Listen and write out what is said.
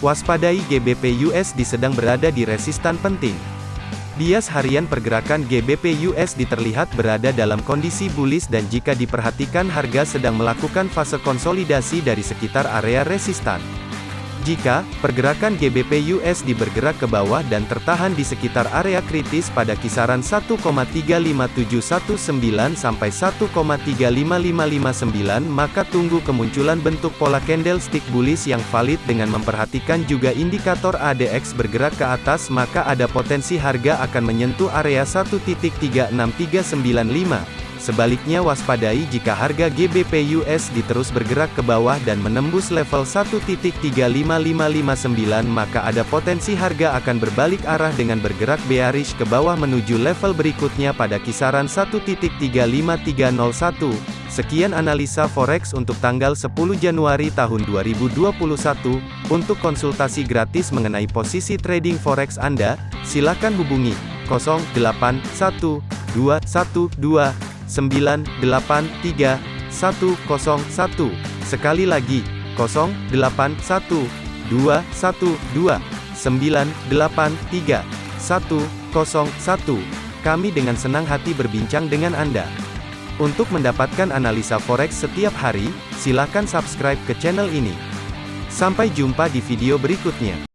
Waspadai GBP USD sedang berada di resistan penting. Bias harian pergerakan GBP USD terlihat berada dalam kondisi bullish dan jika diperhatikan harga sedang melakukan fase konsolidasi dari sekitar area resistan. Jika pergerakan GBP USD bergerak ke bawah dan tertahan di sekitar area kritis pada kisaran 1,35719 sampai 1,35559 maka tunggu kemunculan bentuk pola candlestick bullish yang valid dengan memperhatikan juga indikator ADX bergerak ke atas maka ada potensi harga akan menyentuh area 1.36395 Sebaliknya waspadai jika harga GBP USD terus bergerak ke bawah dan menembus level 1.35559 maka ada potensi harga akan berbalik arah dengan bergerak bearish ke bawah menuju level berikutnya pada kisaran 1.35301. Sekian analisa forex untuk tanggal 10 Januari tahun 2021. Untuk konsultasi gratis mengenai posisi trading forex Anda, silakan hubungi 081212 983 101. Sekali lagi, 081 212 983 101. Kami dengan senang hati berbincang dengan Anda. Untuk mendapatkan analisa forex setiap hari, silakan subscribe ke channel ini. Sampai jumpa di video berikutnya.